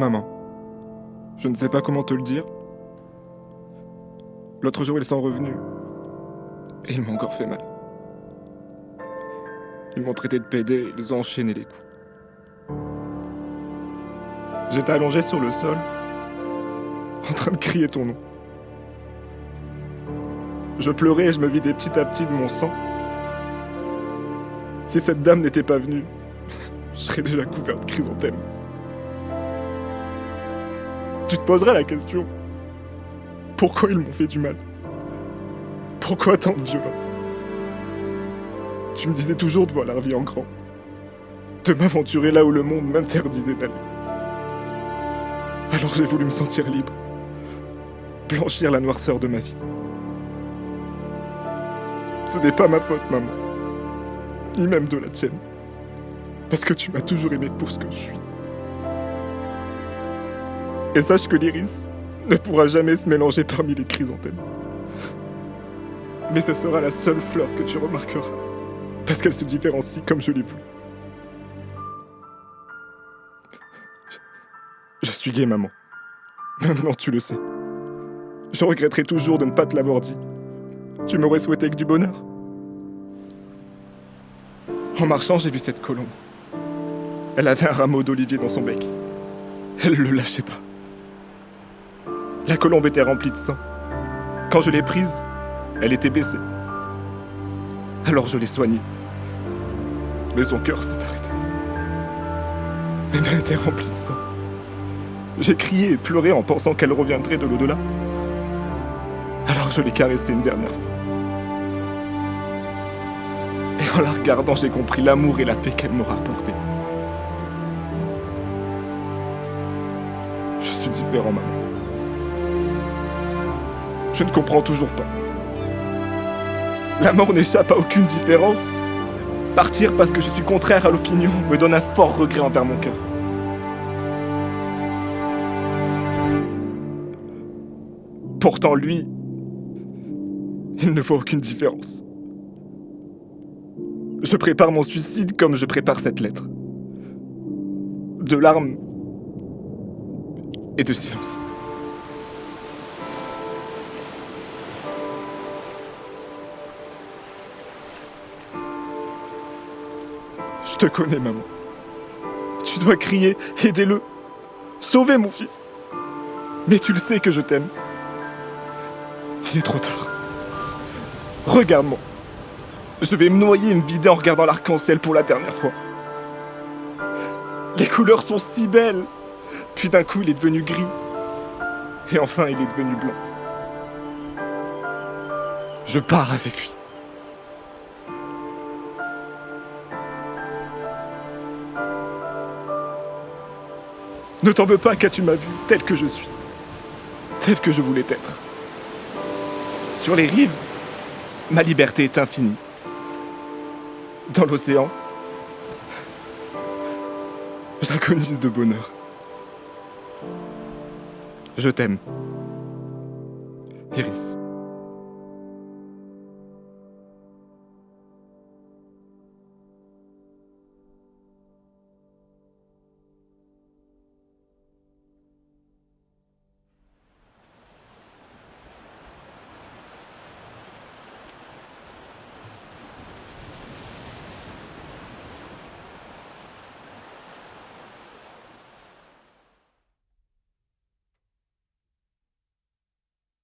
Maman, je ne sais pas comment te le dire. L'autre jour, ils sont revenus. Et ils m'ont encore fait mal. Ils m'ont traité de pédé, ils ont enchaîné les coups. J'étais allongé sur le sol, en train de crier ton nom. Je pleurais et je me vidais petit à petit de mon sang. Si cette dame n'était pas venue, je serais déjà couvert de chrysanthèmes. Tu te poserais la question. Pourquoi ils m'ont fait du mal? Pourquoi tant de violence? Tu me disais toujours de voir la vie en grand, de m'aventurer là où le monde m'interdisait d'aller. Alors j'ai voulu me sentir libre, blanchir la noirceur de ma vie. Ce n'est pas ma faute, maman, ni même de la tienne, parce que tu m'as toujours aimé pour ce que je suis. Et sache que l'iris ne pourra jamais se mélanger parmi les chrysanthèmes. Mais ce sera la seule fleur que tu remarqueras, parce qu'elle se différencie comme je l'ai voulu. Je suis gay, maman. Maintenant, tu le sais. Je regretterai toujours de ne pas te l'avoir dit. Tu m'aurais souhaité que du bonheur. En marchant, j'ai vu cette colombe. Elle avait un rameau d'olivier dans son bec. Elle le lâchait pas. La colombe était remplie de sang. Quand je l'ai prise, elle était baissée. Alors je l'ai soignée. Mais son cœur s'est arrêté. Mes mains étaient remplies de sang. J'ai crié et pleuré en pensant qu'elle reviendrait de l'au-delà. Alors je l'ai caressée une dernière fois. Et en la regardant, j'ai compris l'amour et la paix qu'elle m'aura apporté. Je suis différent, maman. Je ne comprends toujours pas. La mort n'échappe à aucune différence. Partir parce que je suis contraire à l'opinion me donne un fort regret envers mon cœur. Pourtant, lui, il ne voit aucune différence. Je prépare mon suicide comme je prépare cette lettre. De larmes et de silence. Je te connais, maman. Tu dois crier, aidez-le. Sauvez mon fils. Mais tu le sais que je t'aime. Il est trop tard. Regarde-moi. Je vais me noyer et me vider en regardant l'arc-en-ciel pour la dernière fois. Les couleurs sont si belles. Puis d'un coup, il est devenu gris. Et enfin, il est devenu blanc. Je pars avec lui. Ne t'en veux pas car tu m'as vu tel que je suis, tel que je voulais être. Sur les rives, ma liberté est infinie. Dans l'océan, j'agonise de bonheur. Je t'aime. Iris.